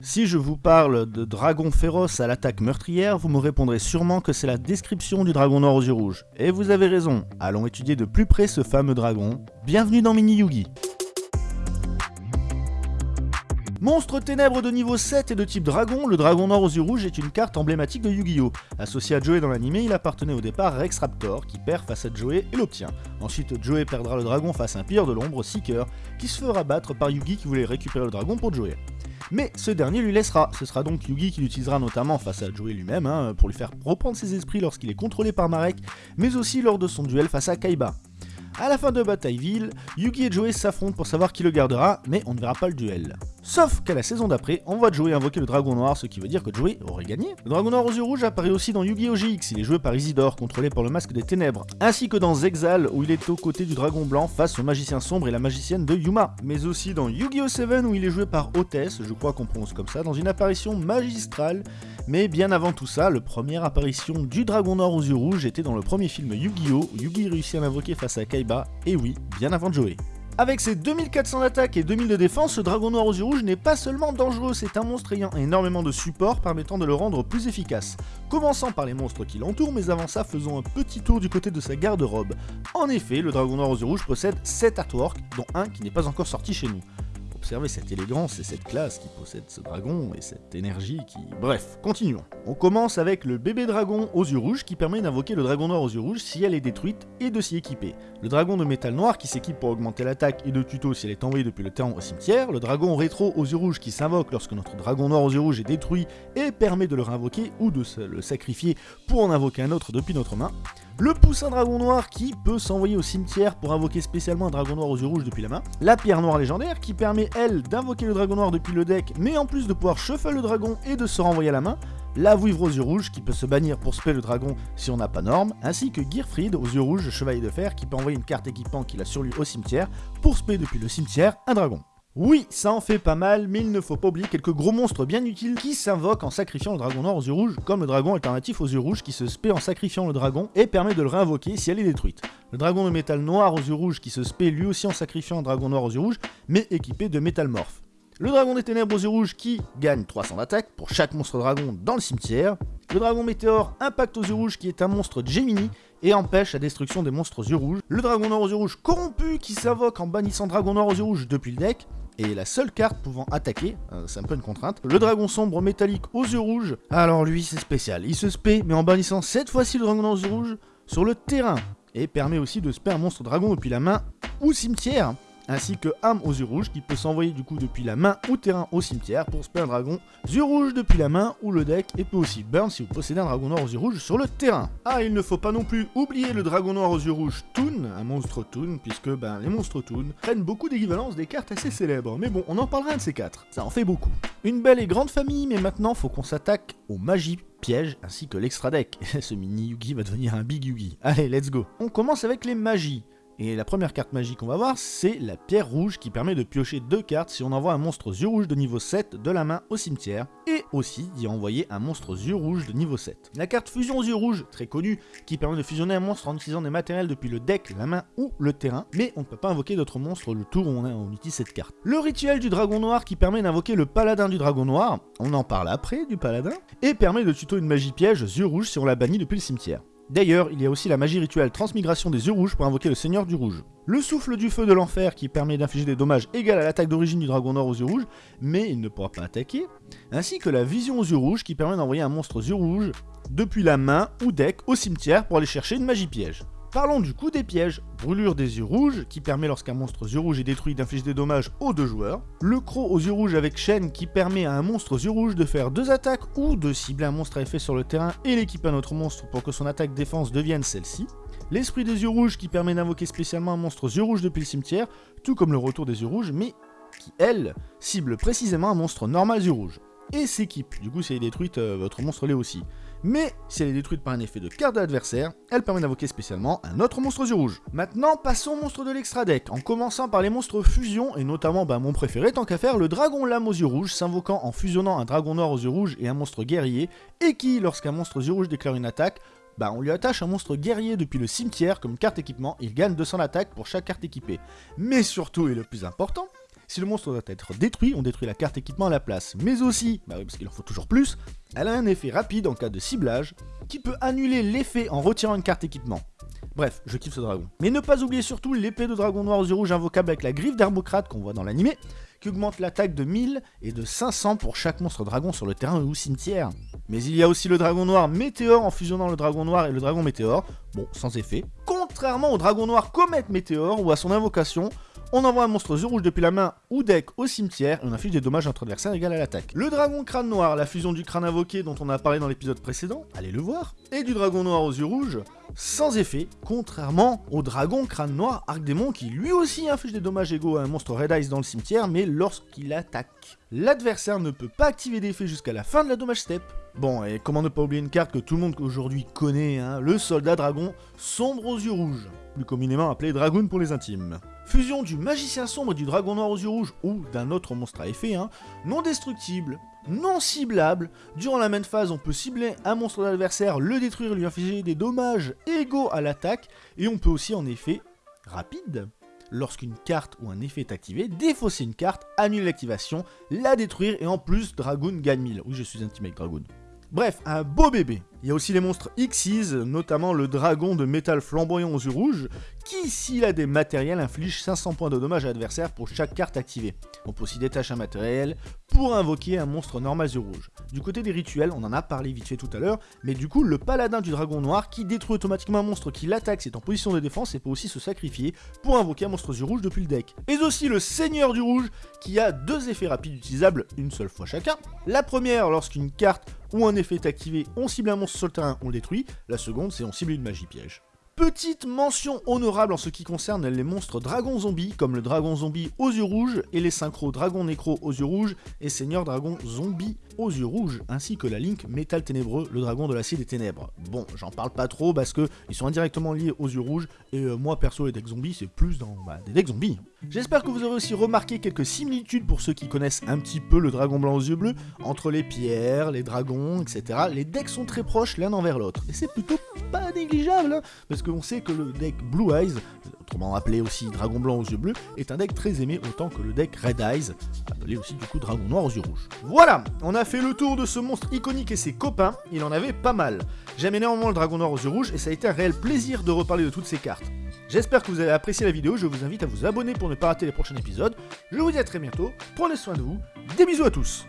Si je vous parle de dragon féroce à l'attaque meurtrière, vous me répondrez sûrement que c'est la description du dragon noir aux yeux rouges. Et vous avez raison, allons étudier de plus près ce fameux dragon. Bienvenue dans Mini Yugi Monstre ténèbres de niveau 7 et de type dragon, le dragon noir aux yeux rouges est une carte emblématique de Yu-Gi-Oh! Associé à Joey dans l'anime, il appartenait au départ à Rex Raptor, qui perd face à Joey et l'obtient. Ensuite, Joey perdra le dragon face à un pire de l'ombre, Seeker, qui se fera battre par Yugi qui voulait récupérer le dragon pour Joey. Mais ce dernier lui laissera, ce sera donc Yugi qui l'utilisera notamment face à Joey lui-même, hein, pour lui faire reprendre ses esprits lorsqu'il est contrôlé par Marek, mais aussi lors de son duel face à Kaiba. À la fin de Batailleville, Yugi et Joey s'affrontent pour savoir qui le gardera, mais on ne verra pas le duel. Sauf qu'à la saison d'après, on voit Joey invoquer le dragon noir, ce qui veut dire que Joey aurait gagné. Le dragon noir aux yeux rouges apparaît aussi dans Yu-Gi-Oh! GX, il est joué par Isidore, contrôlé par le masque des ténèbres, ainsi que dans Zexal, où il est aux côtés du dragon blanc face au magicien sombre et la magicienne de Yuma, mais aussi dans Yu-Gi-Oh! 7, où il est joué par Hôtesse, je crois qu'on prononce comme ça, dans une apparition magistrale, mais bien avant tout ça, la première apparition du dragon noir aux yeux rouges était dans le premier film Yu-Gi-Oh! où Yugi réussit à l'invoquer face à Kaiba, et oui, bien avant Joey. Avec ses 2400 d'attaque et 2000 de défense, ce dragon noir aux yeux rouges n'est pas seulement dangereux, c'est un monstre ayant énormément de support permettant de le rendre plus efficace. Commençant par les monstres qui l'entourent, mais avant ça faisons un petit tour du côté de sa garde-robe. En effet, le dragon noir aux yeux rouges possède 7 artworks, dont un qui n'est pas encore sorti chez nous. Observez cette élégance et cette classe qui possède ce dragon et cette énergie qui... Bref, continuons. On commence avec le bébé dragon aux yeux rouges qui permet d'invoquer le dragon noir aux yeux rouges si elle est détruite et de s'y équiper. Le dragon de métal noir qui s'équipe pour augmenter l'attaque et de tuto si elle est envoyée depuis le terrain au cimetière. Le dragon rétro aux yeux rouges qui s'invoque lorsque notre dragon noir aux yeux rouges est détruit et permet de le réinvoquer ou de se le sacrifier pour en invoquer un autre depuis notre main. Le poussin dragon noir qui peut s'envoyer au cimetière pour invoquer spécialement un dragon noir aux yeux rouges depuis la main. La pierre noire légendaire qui permet elle d'invoquer le dragon noir depuis le deck mais en plus de pouvoir shuffle le dragon et de se renvoyer à la main. La vouivre aux yeux rouges qui peut se bannir pour spell le dragon si on n'a pas norme, ainsi que Gearfried aux yeux rouges chevalier de fer qui peut envoyer une carte équipant qu'il a sur lui au cimetière pour spell depuis le cimetière un dragon. Oui, ça en fait pas mal, mais il ne faut pas oublier quelques gros monstres bien utiles qui s'invoquent en sacrifiant le dragon noir aux yeux rouges, comme le dragon alternatif aux yeux rouges qui se spé en sacrifiant le dragon et permet de le réinvoquer si elle est détruite. Le dragon de métal noir aux yeux rouges qui se spé lui aussi en sacrifiant un dragon noir aux yeux rouges, mais équipé de métalmorphe. Le dragon des ténèbres aux yeux rouges qui gagne 300 d'attaque pour chaque monstre dragon dans le cimetière. Le dragon météore impact aux yeux rouges qui est un monstre Gemini et empêche la destruction des monstres aux yeux rouges. Le dragon noir aux yeux rouges corrompu qui s'invoque en bannissant dragon noir aux yeux rouges depuis le deck et la seule carte pouvant attaquer, euh, c'est un peu une contrainte, le dragon sombre métallique aux yeux rouges. Alors lui c'est spécial, il se spé mais en bannissant cette fois-ci le dragon aux yeux rouges sur le terrain. Et permet aussi de spé un monstre dragon depuis la main ou cimetière ainsi que âme aux yeux rouges qui peut s'envoyer du coup depuis la main ou terrain au cimetière pour spé un dragon yeux rouges depuis la main ou le deck et peut aussi burn si vous possédez un dragon noir aux yeux rouges sur le terrain. Ah il ne faut pas non plus oublier le dragon noir aux yeux rouges Toon, un monstre Toon puisque ben les monstres Toon prennent beaucoup d'équivalence des cartes assez célèbres mais bon on en parlera un de ces quatre, ça en fait beaucoup. Une belle et grande famille mais maintenant faut qu'on s'attaque aux magies pièges ainsi que l'extra deck. Ce mini Yugi va devenir un big Yugi. Allez let's go. On commence avec les magies. Et la première carte magique qu'on va voir, c'est la pierre rouge qui permet de piocher deux cartes si on envoie un monstre aux yeux rouges de niveau 7 de la main au cimetière, et aussi d'y envoyer un monstre aux yeux rouges de niveau 7. La carte fusion aux yeux rouges, très connue, qui permet de fusionner un monstre en utilisant des matériels depuis le deck, la main ou le terrain, mais on ne peut pas invoquer d'autres monstres le tour où on, utilise cette carte. Le rituel du dragon noir qui permet d'invoquer le paladin du dragon noir, on en parle après du paladin, et permet de tuto une magie piège yeux rouges si on l'a banni depuis le cimetière. D'ailleurs, il y a aussi la magie rituelle transmigration des yeux rouges pour invoquer le seigneur du rouge. Le souffle du feu de l'enfer qui permet d'infliger des dommages égaux à l'attaque d'origine du dragon noir aux yeux rouges, mais il ne pourra pas attaquer. Ainsi que la vision aux yeux rouges qui permet d'envoyer un monstre aux yeux rouges depuis la main ou deck au cimetière pour aller chercher une magie piège. Parlons du coup des pièges. Brûlure des yeux rouges, qui permet lorsqu'un monstre aux yeux rouges est détruit d'infliger des dommages aux deux joueurs. Le croc aux yeux rouges avec chaîne, qui permet à un monstre aux yeux rouges de faire deux attaques ou de cibler un monstre à effet sur le terrain et l'équiper à notre monstre pour que son attaque défense devienne celle-ci. L'esprit des yeux rouges, qui permet d'invoquer spécialement un monstre aux yeux rouges depuis le cimetière, tout comme le retour des yeux rouges, mais qui, elle, cible précisément un monstre normal yeux rouges et s'équipe. Du coup, si elle est détruite, euh, votre monstre l'est aussi. Mais si elle est détruite par un effet de carte de elle permet d'invoquer spécialement un autre monstre aux yeux rouges. Maintenant, passons au monstre de l'extra deck, en commençant par les monstres fusion, et notamment bah, mon préféré tant qu'à faire, le dragon lame aux yeux rouges, s'invoquant en fusionnant un dragon noir aux yeux rouges et un monstre guerrier, et qui, lorsqu'un monstre aux yeux rouges déclare une attaque, Bah on lui attache un monstre guerrier depuis le cimetière comme carte équipement, il gagne 200 d'attaque pour chaque carte équipée. Mais surtout, et le plus important, si le monstre doit être détruit, on détruit la carte équipement à la place. Mais aussi, bah oui, parce qu'il en faut toujours plus, elle a un effet rapide en cas de ciblage, qui peut annuler l'effet en retirant une carte équipement. Bref, je kiffe ce dragon. Mais ne pas oublier surtout l'épée de dragon noir aux yeux rouges invocable avec la griffe d'Herbocrate qu'on voit dans l'animé, qui augmente l'attaque de 1000 et de 500 pour chaque monstre dragon sur le terrain ou cimetière. Mais il y a aussi le dragon noir météore en fusionnant le dragon noir et le dragon météore, bon, sans effet. Contrairement au dragon noir comète météore ou à son invocation, on envoie un monstre yeux rouge depuis la main ou deck au cimetière et on inflige des dommages à notre adversaire égal à l'attaque. Le dragon crâne noir, la fusion du crâne invoqué dont on a parlé dans l'épisode précédent, allez le voir, et du dragon noir aux yeux rouges, sans effet, contrairement au dragon crâne noir Arc-Démon qui lui aussi inflige des dommages égaux à un monstre Red Eyes dans le cimetière, mais lorsqu'il attaque. L'adversaire ne peut pas activer d'effet jusqu'à la fin de la dommage step. Bon, et comment ne pas oublier une carte que tout le monde aujourd'hui connaît, hein, le soldat dragon sombre aux yeux rouges, plus communément appelé Dragoon pour les intimes. Fusion du magicien sombre et du dragon noir aux yeux rouges, ou d'un autre monstre à effet, hein, non destructible, non ciblable. Durant la même phase, on peut cibler un monstre d'adversaire, le détruire, lui infliger des dommages égaux à l'attaque, et on peut aussi en effet rapide. Lorsqu'une carte ou un effet est activé, défausser une carte, annuler l'activation, la détruire et en plus Dragoon gagne 1000. Oui, je suis un team avec Dragoon. Bref, un beau bébé. Il y a aussi les monstres Xyz, notamment le dragon de métal flamboyant aux yeux rouges, qui, s'il a des matériels, inflige 500 points de dommages à l'adversaire pour chaque carte activée. On peut aussi détacher un matériel pour invoquer un monstre normal yeux rouges. Du côté des rituels, on en a parlé vite fait tout à l'heure, mais du coup, le paladin du dragon noir qui détruit automatiquement un monstre qui l'attaque, c'est en position de défense et peut aussi se sacrifier pour invoquer un monstre yeux rouge depuis le deck. Et aussi le seigneur du rouge qui a deux effets rapides utilisables une seule fois chacun. La première, lorsqu'une carte ou un effet est activé, on cible un monstre sur le on le détruit. La seconde, c'est on cible une magie piège. Petite mention honorable en ce qui concerne les monstres dragons zombies, comme le dragon zombie aux yeux rouges et les synchros dragon nécro aux yeux rouges et seigneur dragon zombie aux yeux rouges, ainsi que la Link métal ténébreux, le dragon de l'acier des ténèbres. Bon, j'en parle pas trop parce que ils sont indirectement liés aux yeux rouges et euh, moi perso les decks zombies c'est plus dans bah, des decks zombies. J'espère que vous aurez aussi remarqué quelques similitudes pour ceux qui connaissent un petit peu le dragon blanc aux yeux bleus entre les pierres, les dragons, etc. Les decks sont très proches l'un envers l'autre et c'est plutôt pas négligeable hein, parce qu'on sait que le deck Blue Eyes autrement appelé aussi Dragon Blanc aux yeux bleus, est un deck très aimé autant que le deck Red Eyes, appelé aussi du coup Dragon Noir aux yeux rouges. Voilà, on a fait le tour de ce monstre iconique et ses copains, il en avait pas mal. J'aime énormément le Dragon Noir aux yeux rouges et ça a été un réel plaisir de reparler de toutes ces cartes. J'espère que vous avez apprécié la vidéo, je vous invite à vous abonner pour ne pas rater les prochains épisodes. Je vous dis à très bientôt, prenez soin de vous, des bisous à tous